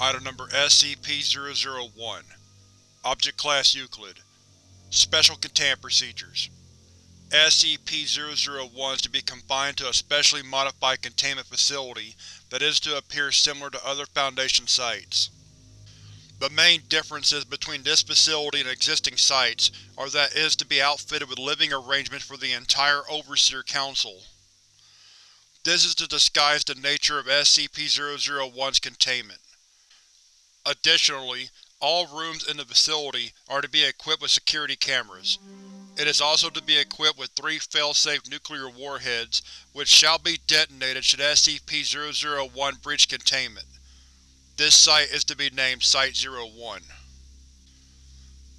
Item Number SCP-001 Object Class Euclid Special Containment Procedures SCP-001 is to be confined to a specially modified containment facility that is to appear similar to other Foundation sites. The main differences between this facility and existing sites are that it is to be outfitted with living arrangements for the entire Overseer Council. This is to disguise the nature of SCP-001's containment. Additionally, all rooms in the facility are to be equipped with security cameras. It is also to be equipped with three fail-safe nuclear warheads, which shall be detonated should SCP-001 breach containment. This site is to be named Site-01.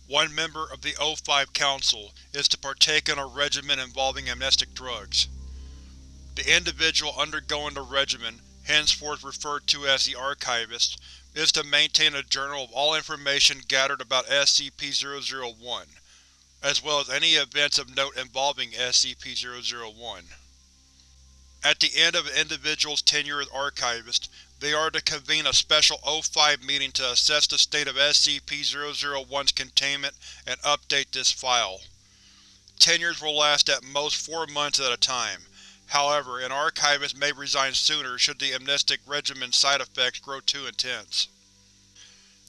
One member of the O5 Council is to partake in a regimen involving amnestic drugs. The individual undergoing the regimen, henceforth referred to as the Archivist, is to maintain a journal of all information gathered about SCP-001, as well as any events of note involving SCP-001. At the end of an individual's tenure as Archivist, they are to convene a special O5 meeting to assess the state of SCP-001's containment and update this file. Tenures will last at most four months at a time, However, an archivist may resign sooner should the amnestic regimen's side effects grow too intense.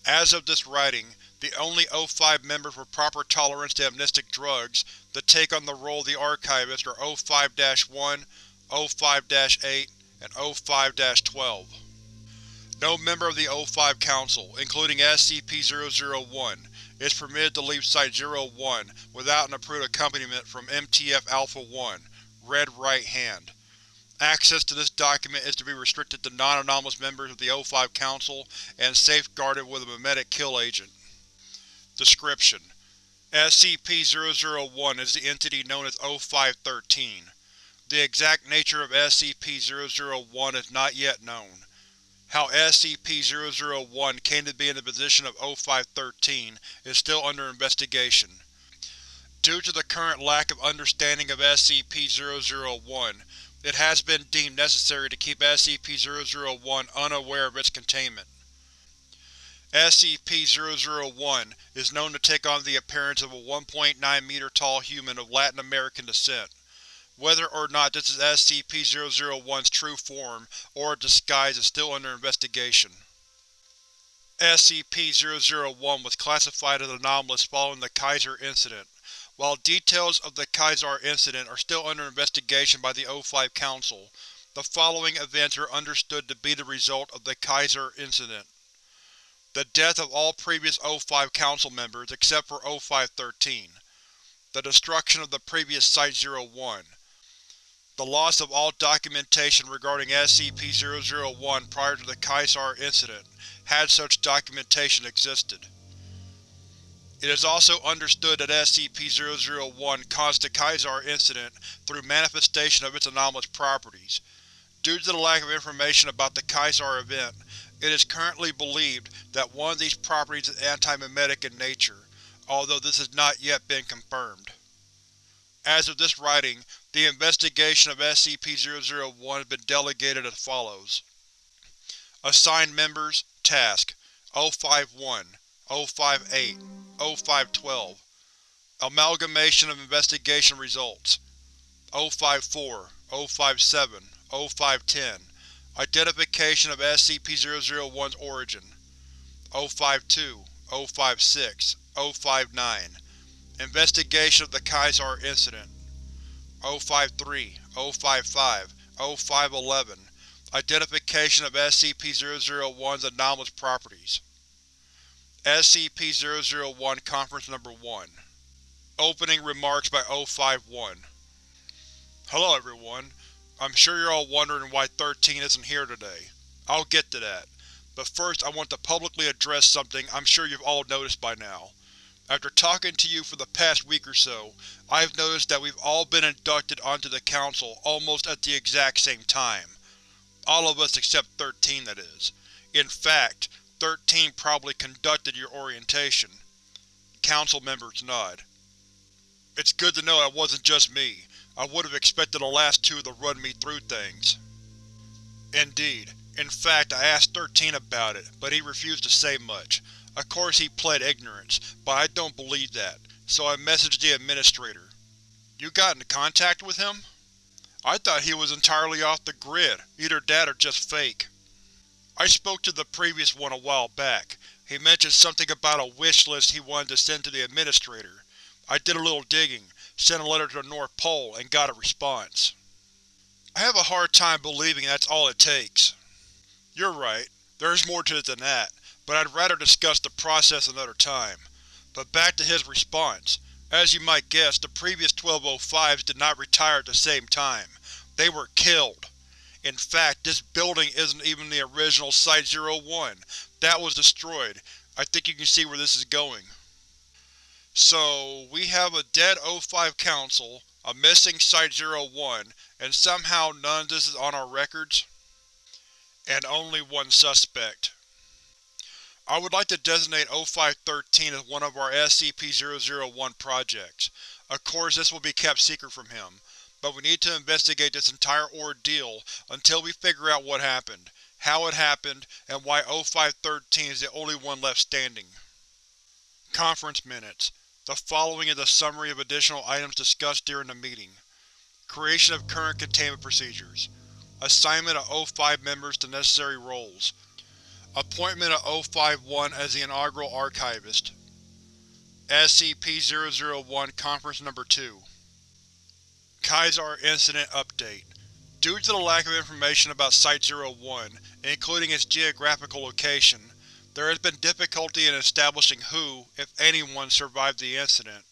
As of this writing, the only O5 members with proper tolerance to amnestic drugs that take on the role of the Archivist are O5-1, O5-8, and O5-12. No member of the O5 Council, including SCP-001, is permitted to leave Site-01 without an approved accompaniment from MTF Alpha-1, Red Right Hand. Access to this document is to be restricted to non-anomalous members of the O5 Council and safeguarded with a memetic kill agent. Description: SCP-001 is the entity known as O5-13. The exact nature of SCP-001 is not yet known. How SCP-001 came to be in the position of O5-13 is still under investigation. Due to the current lack of understanding of SCP-001, it has been deemed necessary to keep SCP-001 unaware of its containment. SCP-001 is known to take on the appearance of a 1.9 meter tall human of Latin American descent. Whether or not this is SCP-001's true form or a disguise is still under investigation. SCP-001 was classified as anomalous following the Kaiser Incident. While details of the Kaiser incident are still under investigation by the O5 Council, the following events are understood to be the result of the Kaiser incident. The death of all previous O5 Council members except for O5-13. The destruction of the previous Site-01. The loss of all documentation regarding SCP-001 prior to the Kaiser incident, had such documentation existed. It is also understood that SCP-001 caused the Kaiser incident through manifestation of its anomalous properties. Due to the lack of information about the Kaiser event, it is currently believed that one of these properties is anti-memetic in nature, although this has not yet been confirmed. As of this writing, the investigation of SCP-001 has been delegated as follows. Assigned Members Task O51 058 0512 Amalgamation of investigation results 054 057 0510 Identification of SCP-001's origin 052 056 059 Investigation of the Kaiser incident 053 055 0511 Identification of SCP-001's anomalous properties SCP-001 Conference Number 1 Opening Remarks by O51 Hello everyone. I'm sure you're all wondering why 13 isn't here today. I'll get to that, but first I want to publicly address something I'm sure you've all noticed by now. After talking to you for the past week or so, I've noticed that we've all been inducted onto the Council almost at the exact same time. All of us except 13, that is. In fact, Thirteen probably conducted your orientation. Council members nod. It's good to know that wasn't just me. I would have expected the last two to run me through things. Indeed, In fact, I asked 13 about it, but he refused to say much. Of course he pled ignorance, but I don't believe that, so I messaged the Administrator. You got in contact with him? I thought he was entirely off the grid, either that or just fake. I spoke to the previous one a while back. He mentioned something about a wish list he wanted to send to the Administrator. I did a little digging, sent a letter to the North Pole, and got a response. I have a hard time believing that's all it takes. You're right, there's more to it than that, but I'd rather discuss the process another time. But back to his response. As you might guess, the previous 1205s did not retire at the same time. They were killed. In fact, this building isn't even the original Site-01. That was destroyed. I think you can see where this is going. So, we have a dead O5 Council, a missing Site-01, and somehow none of this is on our records? And only one suspect. I would like to designate O513 as one of our SCP-001 projects. Of course this will be kept secret from him, but we need to investigate this entire ordeal until we figure out what happened, how it happened, and why O513 is the only one left standing. Conference Minutes The following is a summary of additional items discussed during the meeting. Creation of current containment procedures. Assignment of O5 members to necessary roles. Appointment of O5-1 as the inaugural archivist. SCP-001 Conference Number 2 Kaiser Incident Update Due to the lack of information about Site-01, including its geographical location, there has been difficulty in establishing who, if anyone, survived the incident.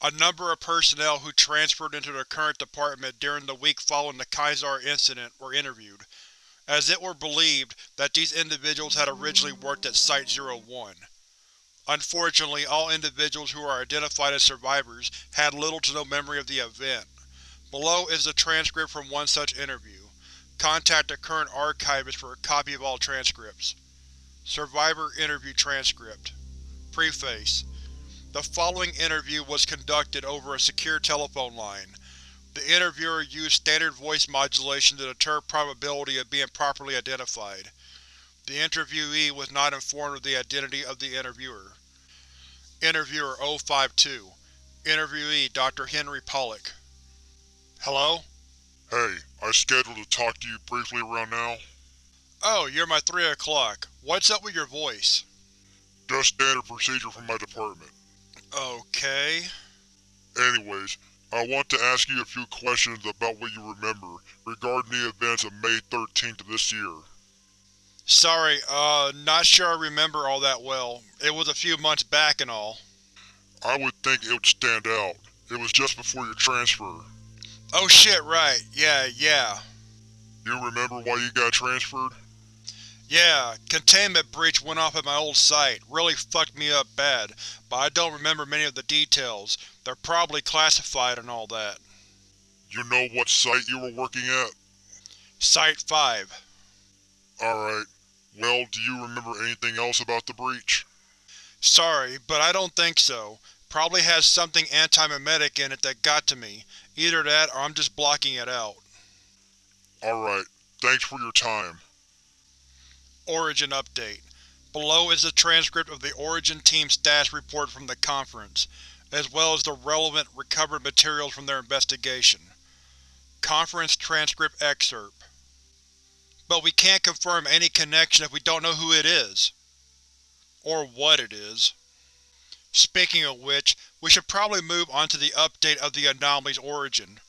A number of personnel who transferred into the current department during the week following the Kaiser incident were interviewed, as it were believed that these individuals had originally worked at Site-01. Unfortunately, all individuals who are identified as survivors had little to no memory of the event. Below is the transcript from one such interview. Contact the current archivist for a copy of all transcripts. Survivor Interview Transcript Preface the following interview was conducted over a secure telephone line. The interviewer used standard voice modulation to deter probability of being properly identified. The interviewee was not informed of the identity of the interviewer. Interviewer 052 Interviewee Dr. Henry Pollock Hello? Hey, I scheduled to talk to you briefly around now. Oh, you're my 3 o'clock. What's up with your voice? Just standard procedure from my department. Okay. Anyways, I want to ask you a few questions about what you remember regarding the events of May 13th of this year. Sorry, uh, not sure I remember all that well. It was a few months back and all. I would think it would stand out. It was just before your transfer. Oh shit, right. Yeah, yeah. You remember why you got transferred? Yeah, containment breach went off at my old site, really fucked me up bad, but I don't remember many of the details. They're probably classified and all that. You know what site you were working at? Site-5. Alright. Well, do you remember anything else about the breach? Sorry, but I don't think so. Probably has something anti-memetic in it that got to me. Either that or I'm just blocking it out. Alright. Thanks for your time. Origin Update Below is a transcript of the Origin Team status report from the conference, as well as the relevant recovered materials from their investigation. Conference Transcript Excerpt But we can't confirm any connection if we don't know who it is. Or what it is. Speaking of which, we should probably move on to the update of the anomaly's origin.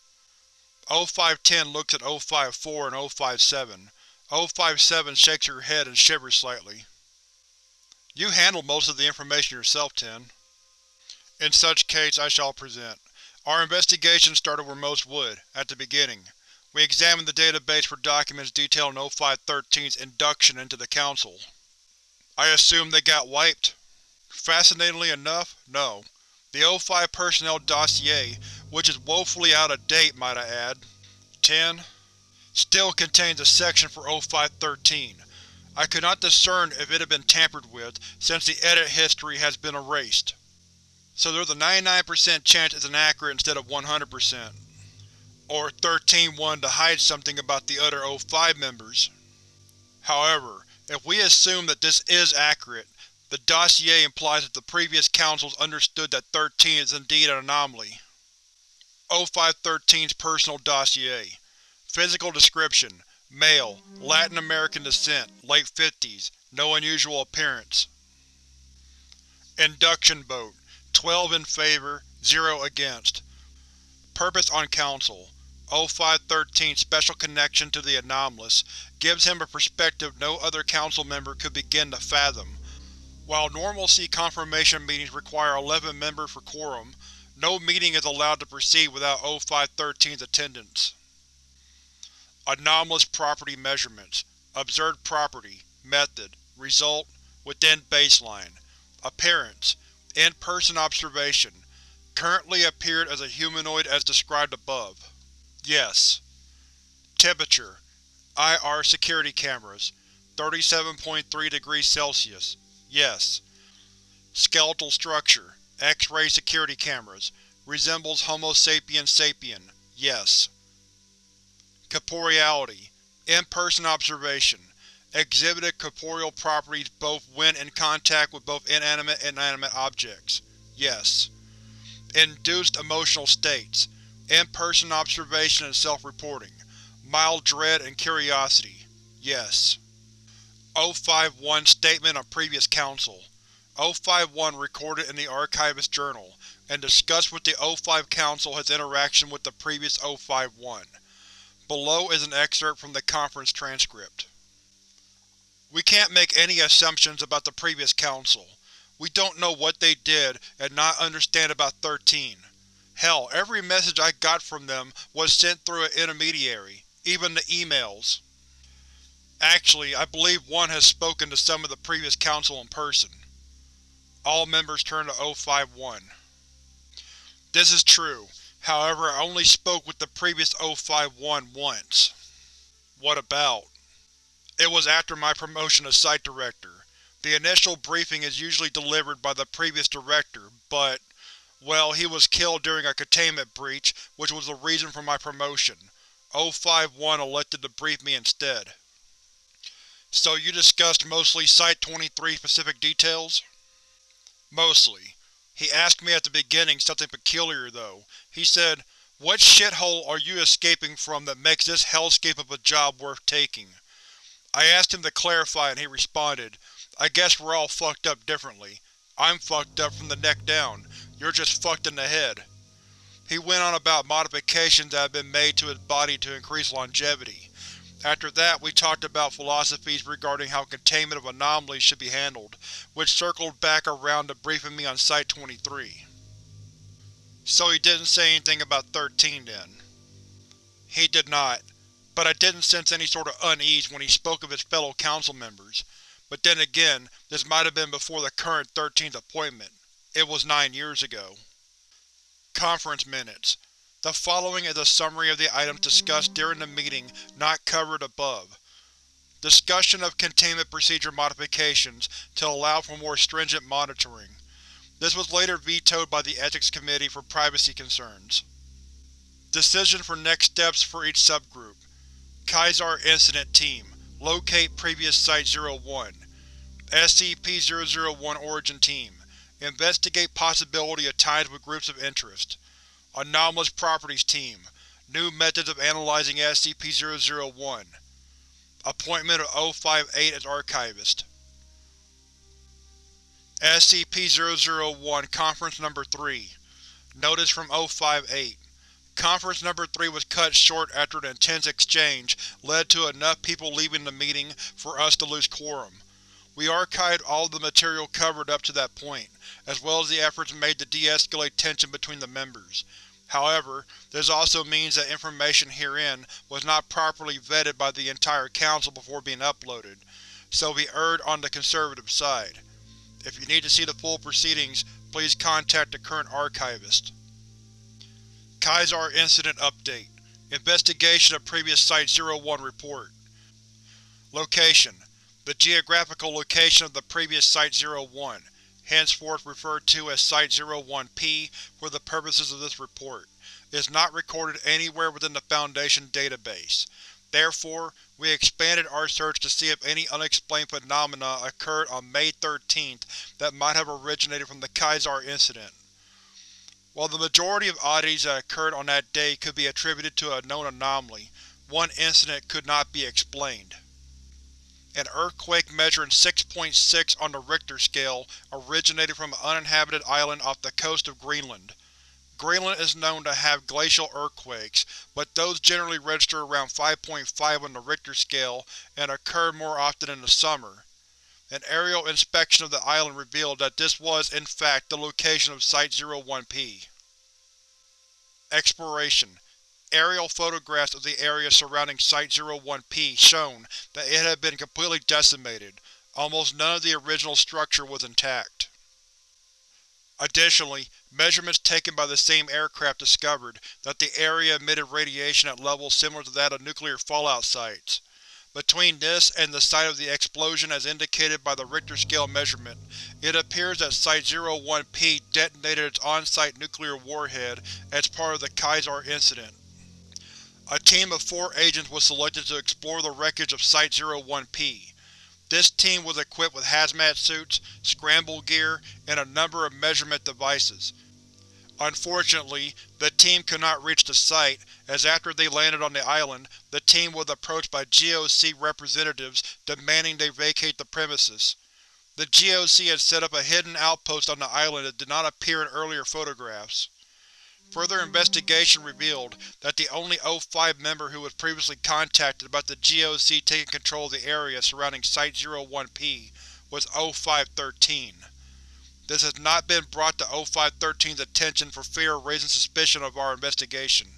O510 looks at O54 and O57. O57 shakes her head and shivers slightly. You handled most of the information yourself, Ten. In such case, I shall present. Our investigation started where most would, at the beginning. We examined the database for documents detailing O513's induction into the Council. I assume they got wiped? Fascinatingly enough, no. The O5 personnel dossier, which is woefully out of date, might I add. 10 still contains a section for O513. I could not discern if it had been tampered with, since the edit history has been erased. So there's a 99% chance it's inaccurate instead of 100%. Or 13 wanted to hide something about the other O5 members. However, if we assume that this is accurate, the dossier implies that the previous councils understood that 13 is indeed an anomaly. O513's Personal Dossier Physical Description: Male, Latin American descent, late 50s, no unusual appearance. Induction vote: 12 in favor, 0 against. Purpose on Council: O513's special connection to the anomalous gives him a perspective no other Council member could begin to fathom. While normalcy confirmation meetings require 11 members for quorum, no meeting is allowed to proceed without O513's attendance. Anomalous Property Measurements Observed Property Method Result Within baseline Appearance In-person observation Currently appeared as a humanoid as described above. Yes. Temperature IR security cameras 37.3 degrees Celsius Yes. Skeletal structure X-ray security cameras Resembles Homo sapiens sapien Yes. Corporeality In-person observation Exhibited corporeal properties both when in contact with both inanimate and animate objects Yes. Induced emotional states In-person observation and self-reporting Mild dread and curiosity Yes. O51 Statement of Previous Council O51 recorded in the Archivist Journal, and discussed with the O5 Council his interaction with the previous O51. Below is an excerpt from the conference transcript. We can't make any assumptions about the previous Council. We don't know what they did and not understand about 13. Hell, every message I got from them was sent through an intermediary, even the emails. Actually, I believe one has spoken to some of the previous Council in person. All members turn to O51. This is true, however I only spoke with the previous O51 once. What about? It was after my promotion to Site Director. The initial briefing is usually delivered by the previous director, but… well, he was killed during a containment breach, which was the reason for my promotion. O51 elected to brief me instead. So you discussed mostly Site-23 specific details? Mostly. He asked me at the beginning something peculiar, though. He said, What shithole are you escaping from that makes this hellscape of a job worth taking? I asked him to clarify and he responded, I guess we're all fucked up differently. I'm fucked up from the neck down. You're just fucked in the head. He went on about modifications that have been made to his body to increase longevity. After that, we talked about philosophies regarding how containment of anomalies should be handled, which circled back around to briefing me on Site-23. So he didn't say anything about 13 then? He did not, but I didn't sense any sort of unease when he spoke of his fellow council members. But then again, this might have been before the current 13th appointment. It was nine years ago. Conference Minutes the following is a summary of the items discussed during the meeting not covered above. Discussion of containment procedure modifications to allow for more stringent monitoring. This was later vetoed by the Ethics Committee for privacy concerns. Decision for next steps for each subgroup. Kaiser Incident Team Locate previous Site-01 SCP-001 Origin Team. Investigate possibility of ties with groups of interest. Anomalous Properties Team. New methods of analyzing SCP-001 Appointment of O58 as Archivist. SCP-001 Conference Number 3 Notice from O58 Conference Number 3 was cut short after an intense exchange led to enough people leaving the meeting for us to lose quorum. We archived all of the material covered up to that point, as well as the efforts made to de-escalate tension between the members. However, this also means that information herein was not properly vetted by the entire Council before being uploaded, so we erred on the conservative side. If you need to see the full proceedings, please contact the current archivist. Kaiser Incident Update Investigation of previous Site-01 report Location The geographical location of the previous Site-01, henceforth referred to as Site-01-P for the purposes of this report, is not recorded anywhere within the Foundation database. Therefore, we expanded our search to see if any unexplained phenomena occurred on May 13th that might have originated from the Kaiser Incident. While the majority of oddities that occurred on that day could be attributed to a known anomaly, one incident could not be explained. An earthquake measuring 6.6 on the Richter scale originated from an uninhabited island off the coast of Greenland. Greenland is known to have glacial earthquakes, but those generally register around 5.5 on the Richter scale and occur more often in the summer. An aerial inspection of the island revealed that this was, in fact, the location of Site-01P. Exploration Aerial photographs of the area surrounding Site-01P shown that it had been completely decimated, almost none of the original structure was intact. Additionally, measurements taken by the same aircraft discovered that the area emitted radiation at levels similar to that of nuclear fallout sites. Between this and the site of the explosion as indicated by the Richter scale measurement, it appears that Site-01P detonated its on-site nuclear warhead as part of the Kaiser incident. A team of four agents was selected to explore the wreckage of Site-01P. This team was equipped with hazmat suits, scramble gear, and a number of measurement devices. Unfortunately, the team could not reach the site, as after they landed on the island, the team was approached by GOC representatives demanding they vacate the premises. The GOC had set up a hidden outpost on the island that did not appear in earlier photographs. Further investigation revealed that the only O5 member who was previously contacted about the GOC taking control of the area surrounding Site-01P was O5-13. This has not been brought to O5-13's attention for fear of raising suspicion of our investigation.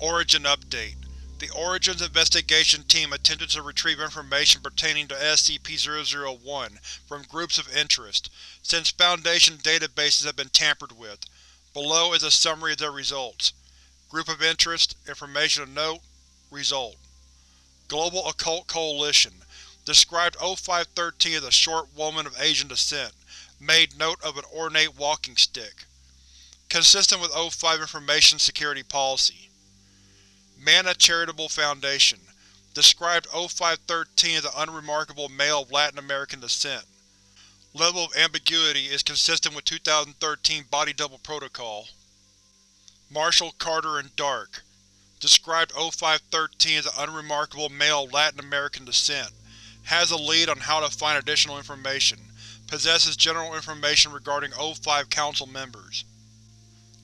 Origin Update The Origins investigation team attempted to retrieve information pertaining to SCP-001 from groups of interest, since Foundation databases have been tampered with. Below is a summary of their results. Group of Interest Information of Note Result Global Occult Coalition described O5-13 as a short woman of Asian descent, made note of an ornate walking stick. Consistent with O5 Information Security Policy. Manna Charitable Foundation described O5-13 as an unremarkable male of Latin American descent. Level of ambiguity is consistent with 2013 Body Double Protocol. Marshall Carter and Dark described O5-13 as an unremarkable male of Latin American descent, has a lead on how to find additional information, Possesses general information regarding O5 Council members.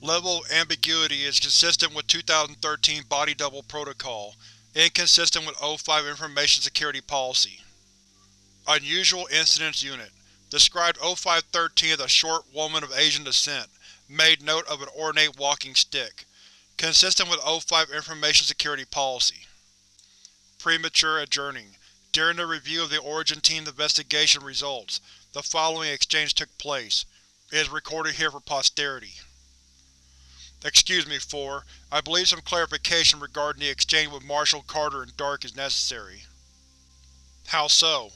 Level of ambiguity is consistent with 2013 Body Double Protocol, inconsistent with O5 Information Security Policy. Unusual Incidents Unit described O5-13 as a short woman of Asian descent, made note of an ornate walking stick. Consistent with O5 Information Security Policy. Premature Adjourning During the review of the Origin Team's investigation results, the following exchange took place. It is recorded here for posterity. Excuse me, 4. I believe some clarification regarding the exchange with Marshall Carter and Dark is necessary. How so?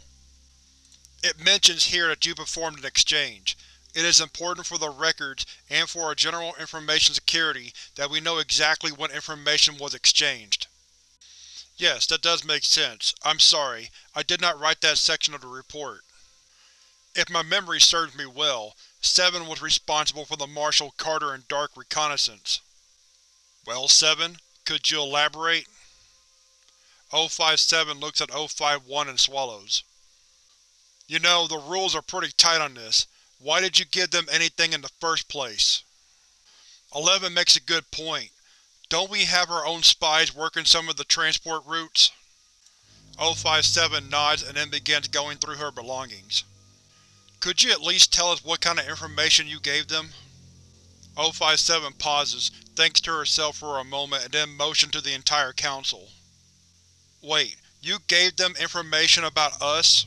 It mentions here that you performed an exchange. It is important for the records and for our general information security that we know exactly what information was exchanged. Yes, that does make sense. I'm sorry, I did not write that section of the report. If my memory serves me well, Seven was responsible for the Marshall Carter and Dark reconnaissance. Well, Seven, could you elaborate? O57 looks at O51 and swallows. You know, the rules are pretty tight on this. Why did you give them anything in the first place? Eleven makes a good point. Don't we have our own spies working some of the transport routes? O57 nods and then begins going through her belongings. Could you at least tell us what kind of information you gave them? O57 pauses, thinks to herself for a moment and then motions to the entire Council. Wait, you gave them information about us?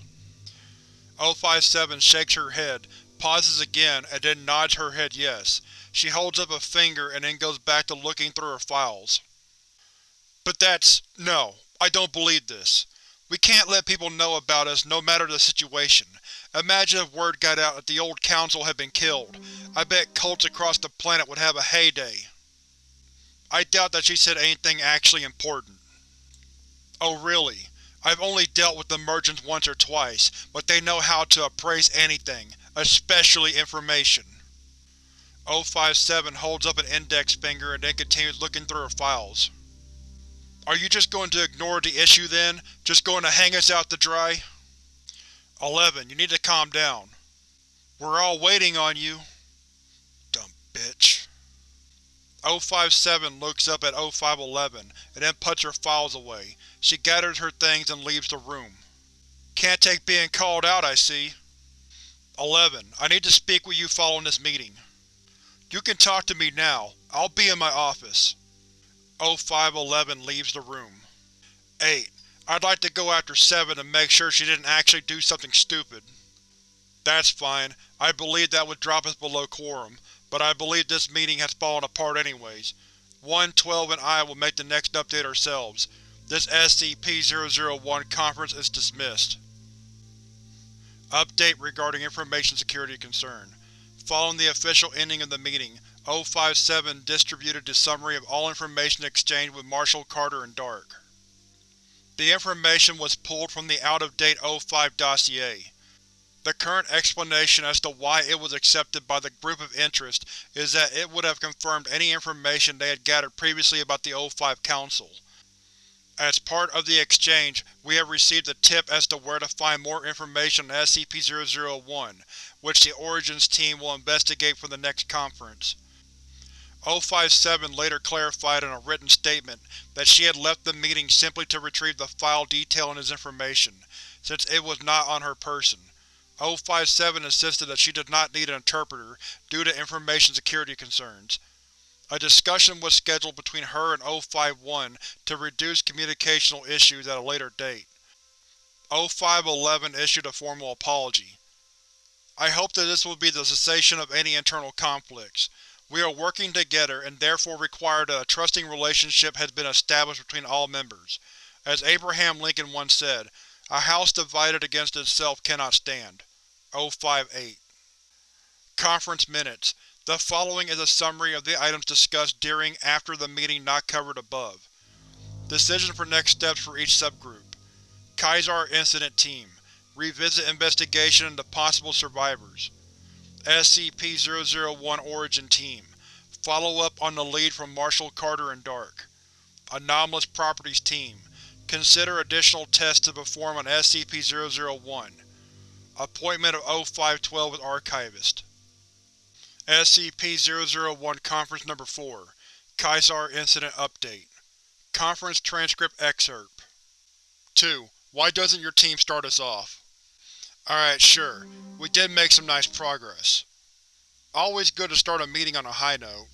O57 shakes her head, pauses again, and then nods her head yes. She holds up a finger and then goes back to looking through her files. But that's… no. I don't believe this. We can't let people know about us no matter the situation. Imagine if word got out that the old Council had been killed. I bet cults across the planet would have a heyday. I doubt that she said anything actually important. Oh really? I've only dealt with the merchants once or twice, but they know how to appraise anything, especially information. 057 holds up an index finger and then continues looking through her files. Are you just going to ignore the issue then? Just going to hang us out to dry? 11. You need to calm down. We're all waiting on you. Dumb bitch. 057 looks up at 0511 and then puts her files away. She gathers her things and leaves the room. Can't take being called out, I see. 11. I need to speak with you following this meeting. You can talk to me now. I'll be in my office. 0511 leaves the room. 8. I'd like to go after 7 to make sure she didn't actually do something stupid. That's fine. I believe that would drop us below quorum, but I believe this meeting has fallen apart anyways. 1-12 and I will make the next update ourselves. This SCP-001 conference is dismissed. Update regarding information security concern. Following the official ending of the meeting, O57 distributed the summary of all information exchanged with Marshall Carter and Dark. The information was pulled from the out-of-date O5 dossier. The current explanation as to why it was accepted by the group of interest is that it would have confirmed any information they had gathered previously about the O5 Council. As part of the exchange, we have received a tip as to where to find more information on SCP-001, which the Origins team will investigate for the next conference. O57 later clarified in a written statement that she had left the meeting simply to retrieve the file detailing his information, since it was not on her person. O57 insisted that she did not need an interpreter due to information security concerns. A discussion was scheduled between her and O51 to reduce communicational issues at a later date. O511 issued a formal apology. I hope that this will be the cessation of any internal conflicts. We are working together and therefore require that a trusting relationship has been established between all members. As Abraham Lincoln once said, a house divided against itself cannot stand. O58. Conference Minutes The following is a summary of the items discussed during after the meeting not covered above. Decision for next steps for each subgroup. Kaiser Incident Team Revisit investigation into possible survivors. SCP-001 Origin Team Follow up on the lead from Marshall Carter and Dark. Anomalous Properties Team Consider additional tests to perform on SCP-001. Appointment of O512 with Archivist. SCP-001 Conference No. 4 Kaiser Incident Update Conference Transcript Excerpt 2. Why doesn't your team start us off? Alright, sure. We did make some nice progress. Always good to start a meeting on a high note.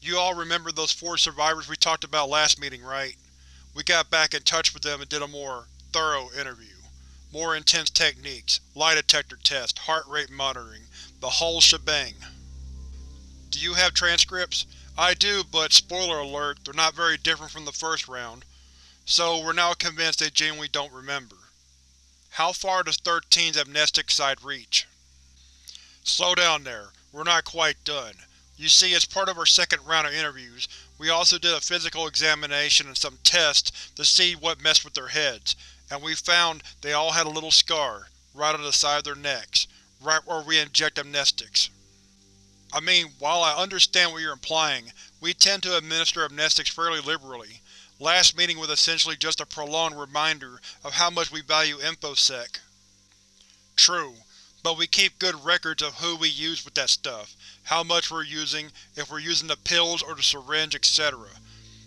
You all remember those four survivors we talked about last meeting, right? We got back in touch with them and did a more thorough interview. More intense techniques, lie detector test, heart rate monitoring, the whole shebang. Do you have transcripts? I do, but spoiler alert, they're not very different from the first round. So we're now convinced they genuinely don't remember. How far does 13's amnestic side reach? Slow down there, we're not quite done. You see, as part of our second round of interviews, we also did a physical examination and some tests to see what messed with their heads, and we found they all had a little scar, right on the side of their necks, right where we inject amnestics. I mean, while I understand what you're implying, we tend to administer amnestics fairly liberally. Last meeting was essentially just a prolonged reminder of how much we value InfoSec. True, but we keep good records of who we use with that stuff, how much we're using, if we're using the pills or the syringe, etc.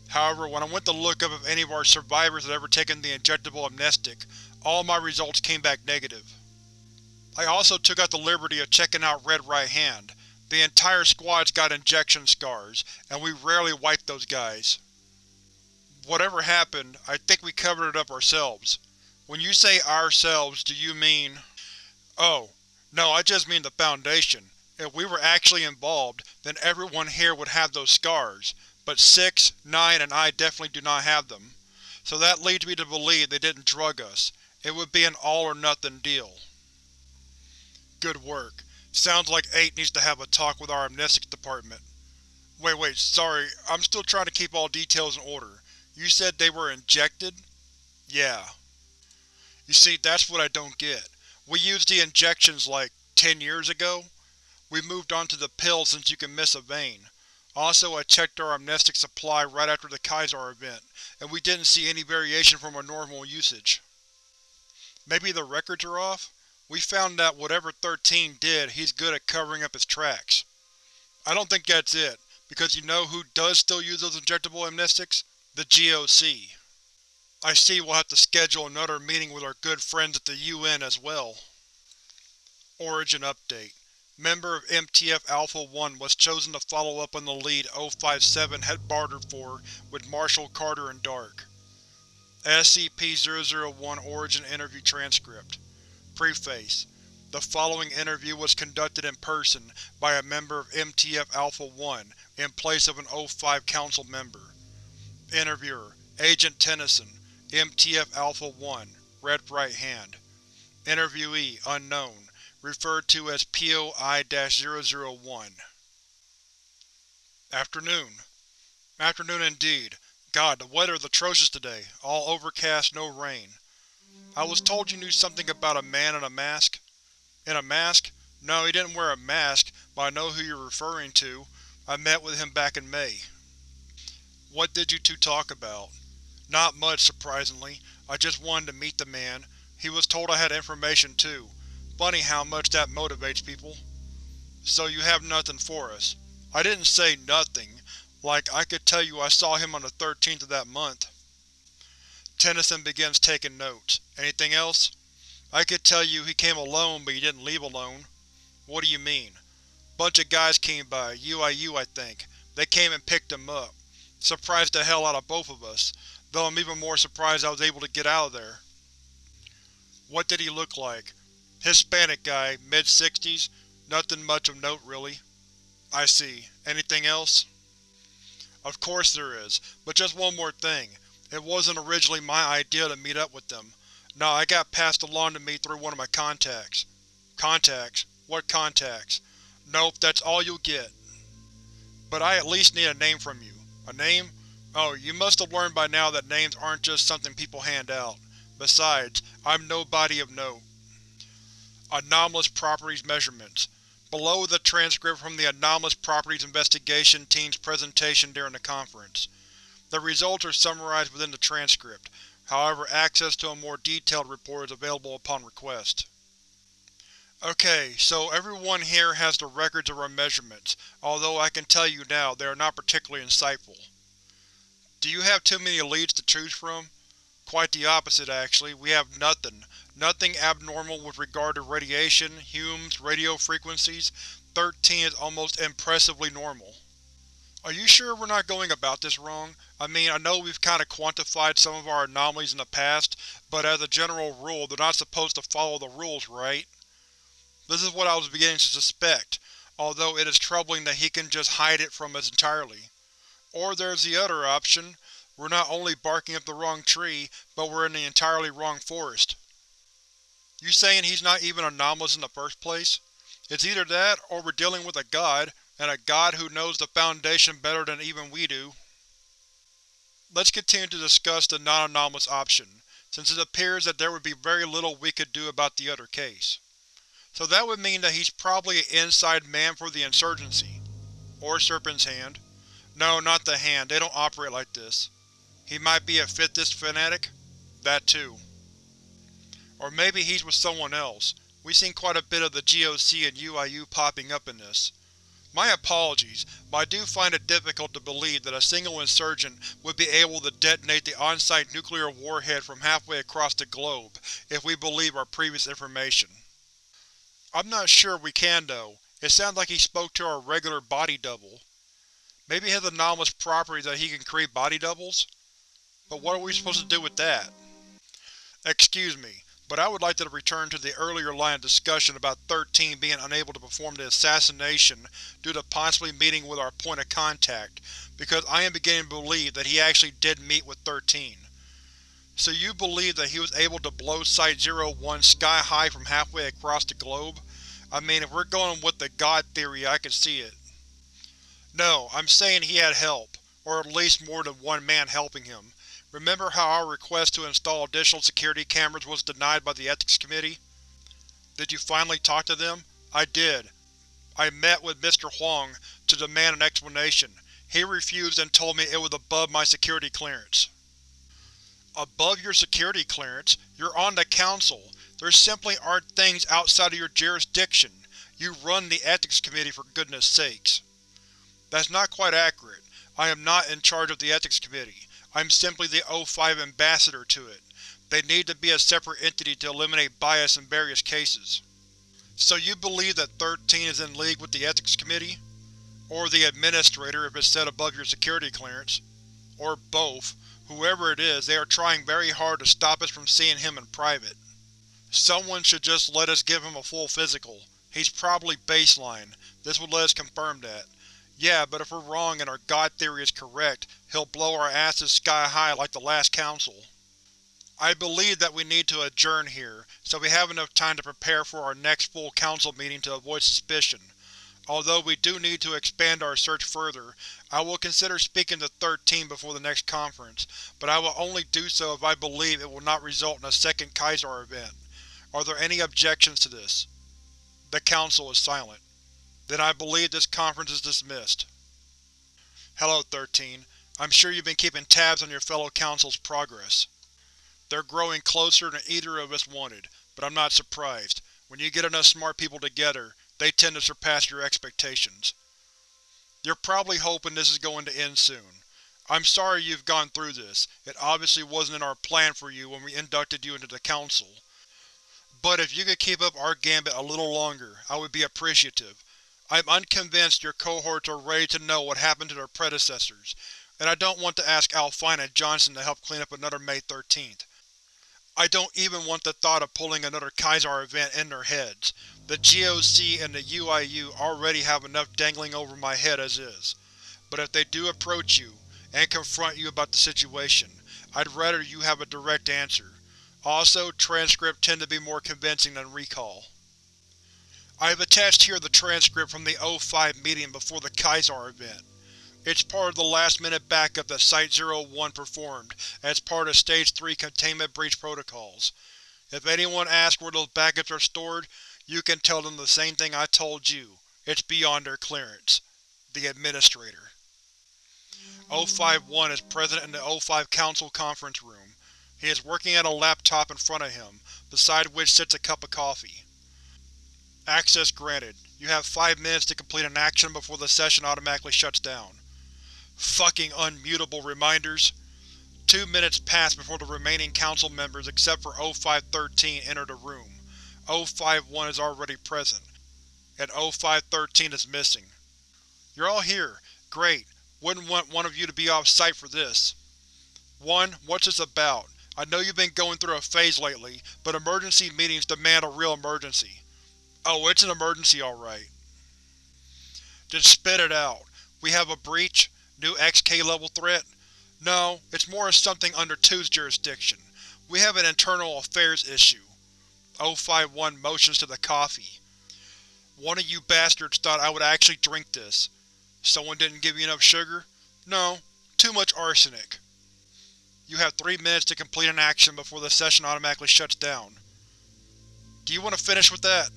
However, when I went to look up if any of our survivors had ever taken the injectable amnestic, all my results came back negative. I also took out the liberty of checking out Red Right Hand. The entire squad's got injection scars, and we rarely wipe those guys. Whatever happened, I think we covered it up ourselves. When you say ourselves, do you mean… Oh, no, I just mean the Foundation. If we were actually involved, then everyone here would have those scars, but 6, 9, and I definitely do not have them. So that leads me to believe they didn't drug us. It would be an all-or-nothing deal. Good work. Sounds like 8 needs to have a talk with our amnestics department. Wait, wait, sorry, I'm still trying to keep all details in order. You said they were injected? Yeah. You see, that's what I don't get. We used the injections like, 10 years ago? We moved on to the pill since you can miss a vein. Also, I checked our amnestic supply right after the Kaiser event, and we didn't see any variation from our normal usage. Maybe the records are off? We found that whatever 13 did, he's good at covering up his tracks. I don't think that's it, because you know who does still use those injectable amnestics? The GOC. I see we'll have to schedule another meeting with our good friends at the UN as well. Origin Update Member of MTF Alpha-1 was chosen to follow up on the lead O-57 had bartered for with Marshall Carter and Dark. SCP-001 Origin Interview Transcript Preface The following interview was conducted in person by a member of MTF Alpha-1 in place of an O-5 Council member. Interviewer Agent Tennyson, MTF Alpha-1, Red Right Hand. Interviewee Unknown referred to as POI-001. Afternoon. Afternoon indeed. God, the weather is atrocious today. All overcast, no rain. I was told you knew something about a man in a mask. In a mask? No, he didn't wear a mask, but I know who you're referring to. I met with him back in May. What did you two talk about? Not much, surprisingly. I just wanted to meet the man. He was told I had information too. Funny how much that motivates people. So you have nothing for us. I didn't say nothing. Like, I could tell you I saw him on the 13th of that month. Tennyson begins taking notes. Anything else? I could tell you he came alone, but he didn't leave alone. What do you mean? Bunch of guys came by, UIU I think. They came and picked him up. Surprised the hell out of both of us, though I'm even more surprised I was able to get out of there. What did he look like? Hispanic guy, mid-sixties, nothing much of note really. I see. Anything else? Of course there is, but just one more thing. It wasn't originally my idea to meet up with them. No, I got passed along to me through one of my contacts. Contacts? What contacts? Nope, that's all you'll get. But I at least need a name from you. A name? Oh, you must have learned by now that names aren't just something people hand out. Besides, I'm nobody of note. Anomalous Properties Measurements Below the transcript from the Anomalous Properties Investigation Team's presentation during the conference. The results are summarized within the transcript, however access to a more detailed report is available upon request. Okay, so everyone here has the records of our measurements, although I can tell you now, they are not particularly insightful. Do you have too many leads to choose from? Quite the opposite, actually. We have nothing. Nothing abnormal with regard to radiation, Humes, radio frequencies. 13 is almost impressively normal. Are you sure we're not going about this wrong? I mean, I know we've kinda quantified some of our anomalies in the past, but as a general rule, they're not supposed to follow the rules, right? This is what I was beginning to suspect, although it is troubling that he can just hide it from us entirely. Or there's the other option, we're not only barking up the wrong tree, but we're in the entirely wrong forest. You saying he's not even anomalous in the first place? It's either that, or we're dealing with a god, and a god who knows the Foundation better than even we do. Let's continue to discuss the non-anomalous option, since it appears that there would be very little we could do about the other case. So that would mean that he's probably an inside man for the Insurgency. Or Serpent's Hand. No, not the Hand, they don't operate like this. He might be a fifthist fanatic? That too. Or maybe he's with someone else. We've seen quite a bit of the GOC and UIU popping up in this. My apologies, but I do find it difficult to believe that a single insurgent would be able to detonate the on-site nuclear warhead from halfway across the globe, if we believe our previous information. I'm not sure we can though. It sounds like he spoke to our regular body double. Maybe he has anomalous properties that he can create body doubles? But what are we supposed to do with that? Excuse me, but I would like to return to the earlier line of discussion about 13 being unable to perform the assassination due to possibly meeting with our point of contact, because I am beginning to believe that he actually did meet with 13. So you believe that he was able to blow Site-01 sky-high from halfway across the globe? I mean, if we're going with the God theory, I can see it. No, I'm saying he had help, or at least more than one man helping him, Remember how our request to install additional security cameras was denied by the Ethics Committee? Did you finally talk to them? I did. I met with Mr. Huang to demand an explanation. He refused and told me it was above my security clearance. Above your security clearance? You're on the Council. There simply aren't things outside of your jurisdiction. You run the Ethics Committee for goodness sakes. That's not quite accurate. I am not in charge of the Ethics Committee. I'm simply the O5 ambassador to it. They need to be a separate entity to eliminate bias in various cases. So you believe that 13 is in league with the Ethics Committee? Or the Administrator if it's set above your security clearance? Or both. Whoever it is, they are trying very hard to stop us from seeing him in private. Someone should just let us give him a full physical. He's probably baseline. This would let us confirm that. Yeah, but if we're wrong and our god theory is correct, he'll blow our asses sky high like the last council. I believe that we need to adjourn here, so we have enough time to prepare for our next full council meeting to avoid suspicion. Although we do need to expand our search further, I will consider speaking to 13 before the next conference, but I will only do so if I believe it will not result in a second Kaiser event. Are there any objections to this? The Council is silent. Then I believe this conference is dismissed. Hello, 13. I'm sure you've been keeping tabs on your fellow Council's progress. They're growing closer than either of us wanted, but I'm not surprised. When you get enough smart people together, they tend to surpass your expectations. You're probably hoping this is going to end soon. I'm sorry you've gone through this. It obviously wasn't in our plan for you when we inducted you into the Council. But if you could keep up our gambit a little longer, I would be appreciative. I'm unconvinced your cohorts are ready to know what happened to their predecessors, and I don't want to ask Alfine and Johnson to help clean up another May 13th. I don't even want the thought of pulling another Kaiser event in their heads. The GOC and the UIU already have enough dangling over my head as is. But if they do approach you, and confront you about the situation, I'd rather you have a direct answer. Also, transcripts tend to be more convincing than recall. I have attached here the transcript from the O5 meeting before the Kaiser event. It's part of the last-minute backup that Site-01 performed as part of Stage 3 containment breach protocols. If anyone asks where those backups are stored, you can tell them the same thing I told you. It's beyond their clearance. The Administrator. O5-1 is present in the O5 Council conference room. He is working at a laptop in front of him, beside which sits a cup of coffee. Access granted. You have five minutes to complete an action before the session automatically shuts down. Fucking unmutable reminders. Two minutes pass before the remaining council members except for O513 enter the room. O51 is already present, and O513 is missing. You're all here. Great. Wouldn't want one of you to be off-site for this. 1. What's this about? I know you've been going through a phase lately, but emergency meetings demand a real emergency. Oh, it's an emergency alright. Just spit it out. We have a breach? New XK level threat? No, it's more of something under 2's jurisdiction. We have an internal affairs issue. O51 motions to the coffee. One of you bastards thought I would actually drink this. Someone didn't give you enough sugar? No, too much arsenic. You have three minutes to complete an action before the session automatically shuts down. Do you want to finish with that?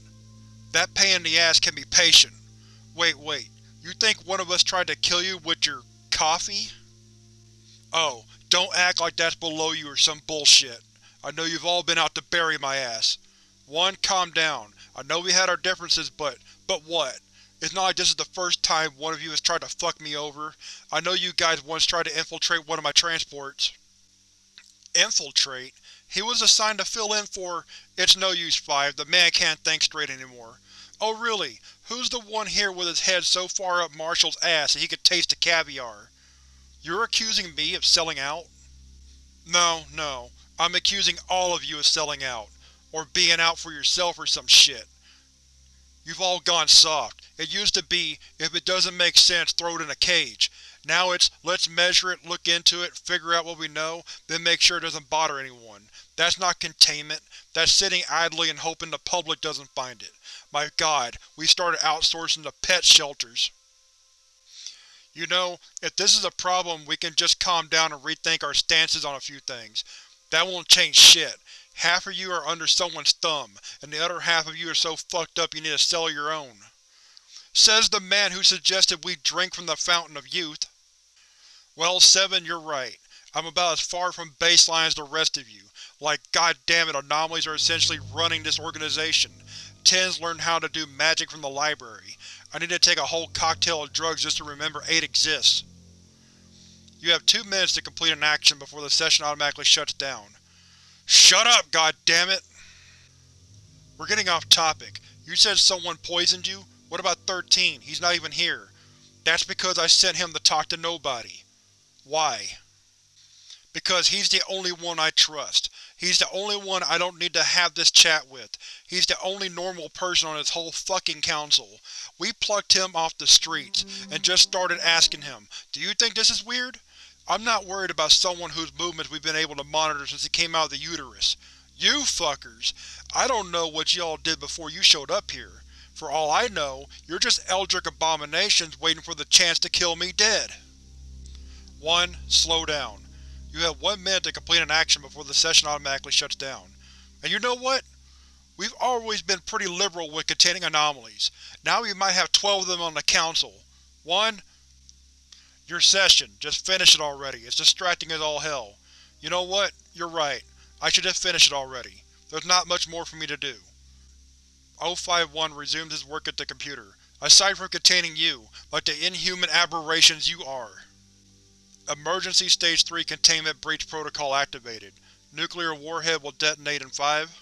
That pain in the ass can be patient. Wait, wait. You think one of us tried to kill you with your… coffee? Oh, don't act like that's below you or some bullshit. I know you've all been out to bury my ass. One, calm down. I know we had our differences, but… but what? It's not like this is the first time one of you has tried to fuck me over. I know you guys once tried to infiltrate one of my transports. Infiltrate? He was assigned to fill in for… It's no use, Five. The man can't think straight anymore. Oh really? Who's the one here with his head so far up Marshall's ass that he could taste the caviar? You're accusing me of selling out? No, no. I'm accusing all of you of selling out. Or being out for yourself or some shit. You've all gone soft. It used to be, if it doesn't make sense, throw it in a cage. Now it's, let's measure it, look into it, figure out what we know, then make sure it doesn't bother anyone. That's not containment. That's sitting idly and hoping the public doesn't find it. My god, we started outsourcing to pet shelters. You know, if this is a problem, we can just calm down and rethink our stances on a few things. That won't change shit. Half of you are under someone's thumb, and the other half of you are so fucked up you need to sell your own. Says the man who suggested we drink from the fountain of youth. Well, Seven, you're right. I'm about as far from baseline as the rest of you. Like, goddammit, anomalies are essentially running this organization. Tens learned how to do magic from the library. I need to take a whole cocktail of drugs just to remember 8 exists. You have two minutes to complete an action before the session automatically shuts down. Shut up, goddammit! We're getting off topic. You said someone poisoned you? What about 13? He's not even here. That's because I sent him to talk to nobody. Why? Because he's the only one I trust. He's the only one I don't need to have this chat with. He's the only normal person on this whole fucking council. We plucked him off the streets, and just started asking him, do you think this is weird? I'm not worried about someone whose movements we've been able to monitor since he came out of the uterus. You fuckers! I don't know what y'all did before you showed up here. For all I know, you're just eldritch abominations waiting for the chance to kill me dead. 1. Slow down. You have one minute to complete an action before the session automatically shuts down. And you know what? We've always been pretty liberal with containing anomalies. Now we might have 12 of them on the Council. 1. Your session. Just finish it already. It's distracting as all hell. You know what? You're right. I should just finish it already. There's not much more for me to do. O51 resumed his work at the computer. Aside from containing you, like the inhuman aberrations you are. Emergency Stage 3 Containment Breach Protocol activated. Nuclear warhead will detonate in 5